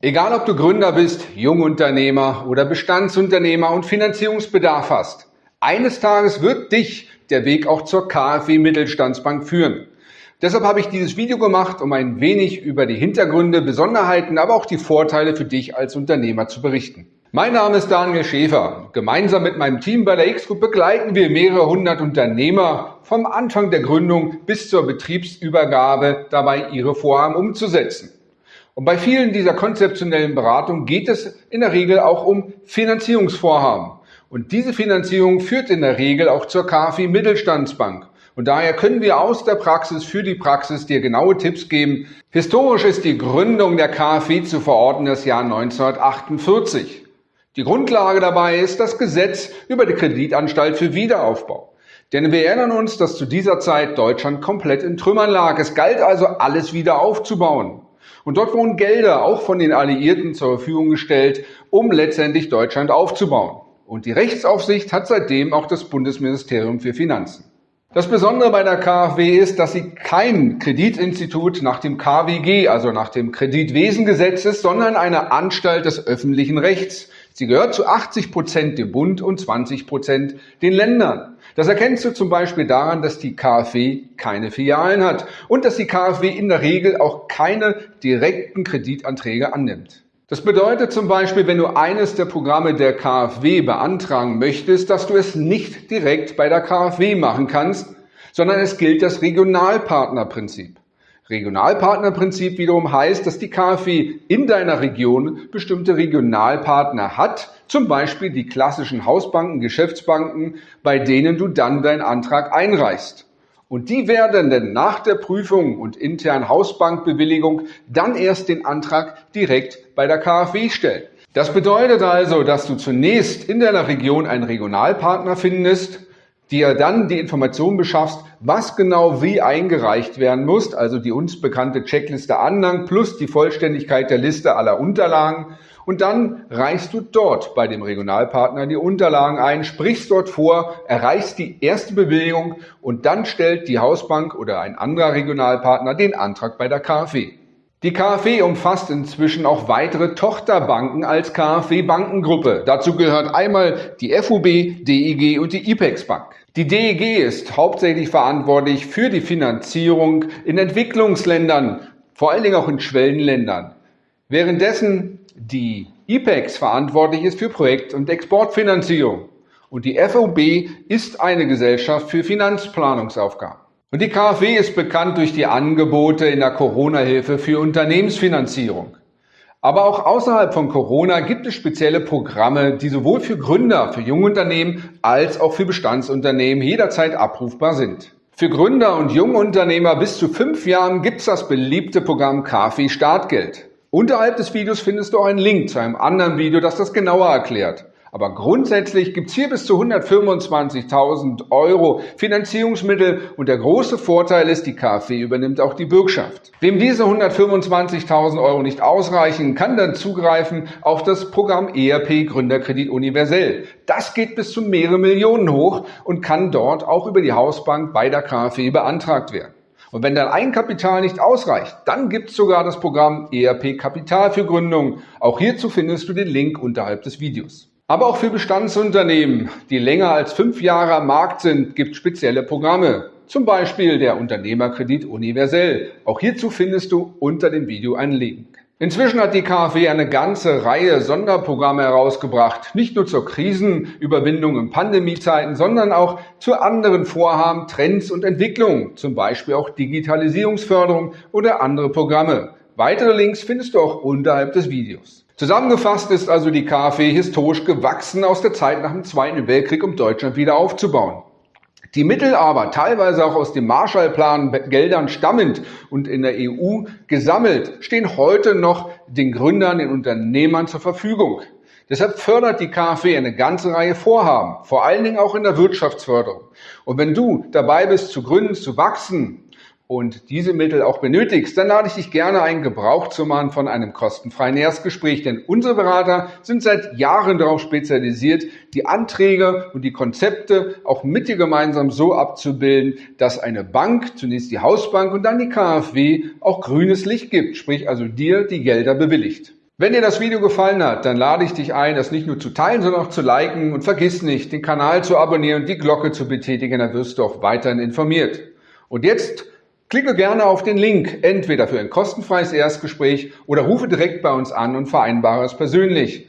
Egal ob du Gründer bist, Jungunternehmer oder Bestandsunternehmer und Finanzierungsbedarf hast, eines Tages wird dich der Weg auch zur KfW Mittelstandsbank führen. Deshalb habe ich dieses Video gemacht, um ein wenig über die Hintergründe, Besonderheiten, aber auch die Vorteile für dich als Unternehmer zu berichten. Mein Name ist Daniel Schäfer. Gemeinsam mit meinem Team bei der X-Group begleiten wir mehrere hundert Unternehmer vom Anfang der Gründung bis zur Betriebsübergabe dabei, ihre Vorhaben umzusetzen. Und bei vielen dieser konzeptionellen Beratungen geht es in der Regel auch um Finanzierungsvorhaben. Und diese Finanzierung führt in der Regel auch zur KfW Mittelstandsbank. Und daher können wir aus der Praxis für die Praxis dir genaue Tipps geben. Historisch ist die Gründung der KfW zu verorten das Jahr 1948. Die Grundlage dabei ist das Gesetz über die Kreditanstalt für Wiederaufbau. Denn wir erinnern uns, dass zu dieser Zeit Deutschland komplett in Trümmern lag. Es galt also, alles wieder aufzubauen. Und dort wurden Gelder auch von den Alliierten zur Verfügung gestellt, um letztendlich Deutschland aufzubauen. Und die Rechtsaufsicht hat seitdem auch das Bundesministerium für Finanzen. Das Besondere bei der KfW ist, dass sie kein Kreditinstitut nach dem KWG, also nach dem Kreditwesengesetz ist, sondern eine Anstalt des öffentlichen Rechts. Sie gehört zu 80 Prozent dem Bund und 20 Prozent den Ländern. Das erkennst du zum Beispiel daran, dass die KfW keine Filialen hat und dass die KfW in der Regel auch keine direkten Kreditanträge annimmt. Das bedeutet zum Beispiel, wenn du eines der Programme der KfW beantragen möchtest, dass du es nicht direkt bei der KfW machen kannst, sondern es gilt das Regionalpartnerprinzip. Regionalpartnerprinzip wiederum heißt, dass die KfW in deiner Region bestimmte Regionalpartner hat, zum Beispiel die klassischen Hausbanken, Geschäftsbanken, bei denen du dann deinen Antrag einreichst. Und die werden dann nach der Prüfung und internen Hausbankbewilligung dann erst den Antrag direkt bei der KfW stellen. Das bedeutet also, dass du zunächst in deiner Region einen Regionalpartner findest, dir dann die Information beschaffst, was genau wie eingereicht werden muss, also die uns bekannte Checkliste Anhang plus die Vollständigkeit der Liste aller Unterlagen und dann reichst du dort bei dem Regionalpartner die Unterlagen ein, sprichst dort vor, erreichst die erste Bewilligung und dann stellt die Hausbank oder ein anderer Regionalpartner den Antrag bei der KfW. Die KfW umfasst inzwischen auch weitere Tochterbanken als KfW Bankengruppe. Dazu gehört einmal die FUB, DEG und die IPEX Bank. Die DEG ist hauptsächlich verantwortlich für die Finanzierung in Entwicklungsländern, vor allen Dingen auch in Schwellenländern. Währenddessen die IPEX verantwortlich ist für Projekt- und Exportfinanzierung und die FOB ist eine Gesellschaft für Finanzplanungsaufgaben. Und die KfW ist bekannt durch die Angebote in der Corona-Hilfe für Unternehmensfinanzierung. Aber auch außerhalb von Corona gibt es spezielle Programme, die sowohl für Gründer, für Jungunternehmen als auch für Bestandsunternehmen jederzeit abrufbar sind. Für Gründer und Jungunternehmer bis zu fünf Jahren gibt es das beliebte Programm KfW Startgeld. Unterhalb des Videos findest du auch einen Link zu einem anderen Video, das das genauer erklärt. Aber grundsätzlich gibt's hier bis zu 125.000 Euro Finanzierungsmittel und der große Vorteil ist, die KfW übernimmt auch die Bürgschaft. Wem diese 125.000 Euro nicht ausreichen, kann dann zugreifen auf das Programm ERP Gründerkredit Universell. Das geht bis zu mehrere Millionen hoch und kann dort auch über die Hausbank bei der KfW beantragt werden. Und wenn dein Eigenkapital nicht ausreicht, dann gibt es sogar das Programm ERP Kapital für Gründung. Auch hierzu findest du den Link unterhalb des Videos. Aber auch für Bestandsunternehmen, die länger als fünf Jahre am Markt sind, gibt es spezielle Programme. Zum Beispiel der Unternehmerkredit universell. Auch hierzu findest du unter dem Video einen Link. Inzwischen hat die KfW eine ganze Reihe Sonderprogramme herausgebracht, nicht nur zur Krisenüberwindung in Pandemiezeiten, sondern auch zu anderen Vorhaben, Trends und Entwicklungen, zum Beispiel auch Digitalisierungsförderung oder andere Programme. Weitere Links findest du auch unterhalb des Videos. Zusammengefasst ist also die KfW historisch gewachsen aus der Zeit nach dem Zweiten Weltkrieg, um Deutschland wieder aufzubauen. Die Mittel aber, teilweise auch aus dem Marshallplan Geldern stammend und in der EU gesammelt, stehen heute noch den Gründern, den Unternehmern zur Verfügung. Deshalb fördert die KfW eine ganze Reihe Vorhaben, vor allen Dingen auch in der Wirtschaftsförderung. Und wenn du dabei bist, zu gründen, zu wachsen, und diese Mittel auch benötigst, dann lade ich dich gerne ein, Gebrauch zu machen von einem kostenfreien Erstgespräch. Denn unsere Berater sind seit Jahren darauf spezialisiert, die Anträge und die Konzepte auch mit dir gemeinsam so abzubilden, dass eine Bank, zunächst die Hausbank und dann die KfW, auch grünes Licht gibt, sprich also dir die Gelder bewilligt. Wenn dir das Video gefallen hat, dann lade ich dich ein, das nicht nur zu teilen, sondern auch zu liken und vergiss nicht, den Kanal zu abonnieren und die Glocke zu betätigen, dann wirst du auch weiterhin informiert. Und jetzt klicke gerne auf den Link, entweder für ein kostenfreies Erstgespräch oder rufe direkt bei uns an und vereinbare es persönlich.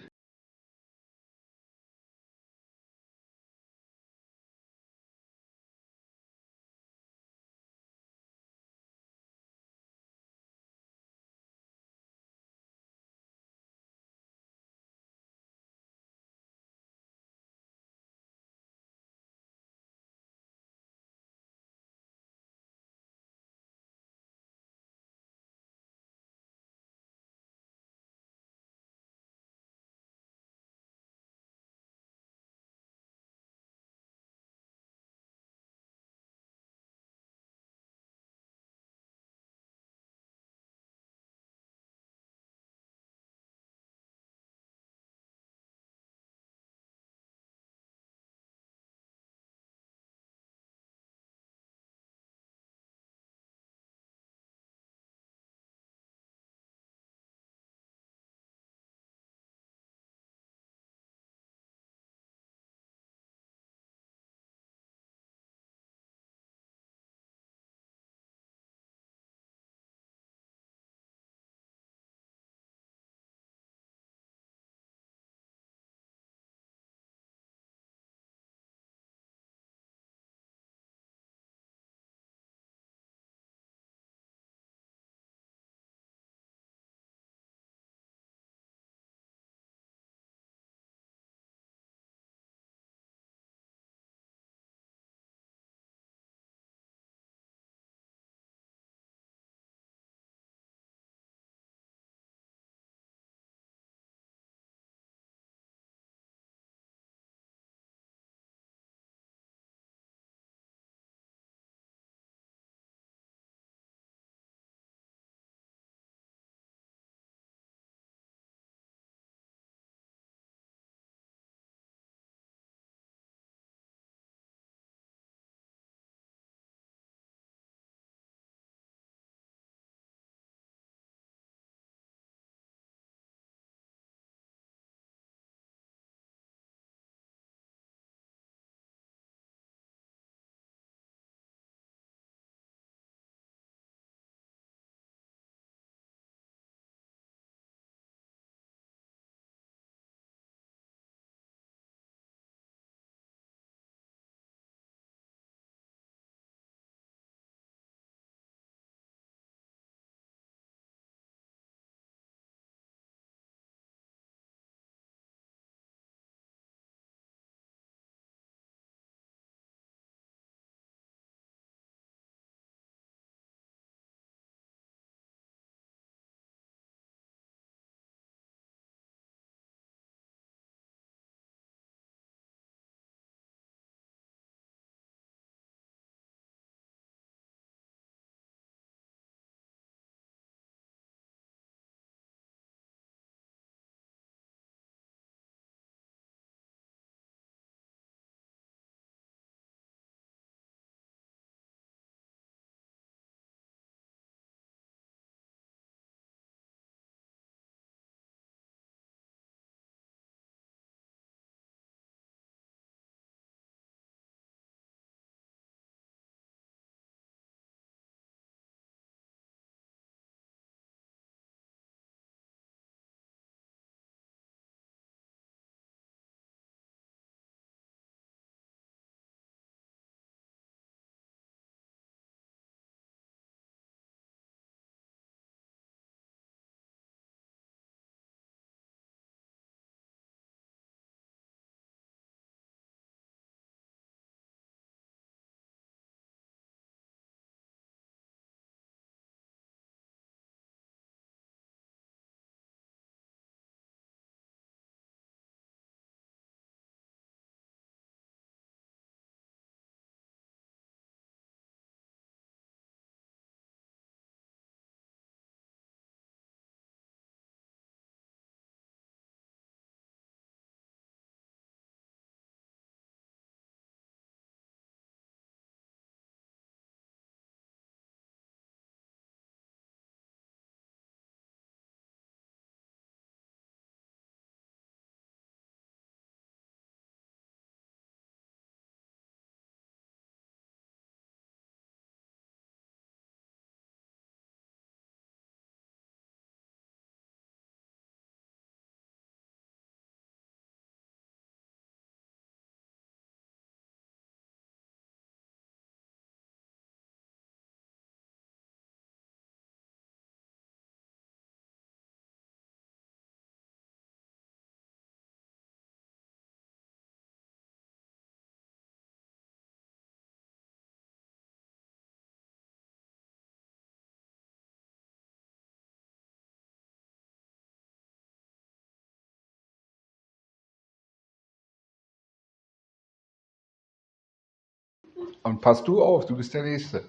Und pass du auf, du bist der Nächste.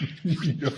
ja.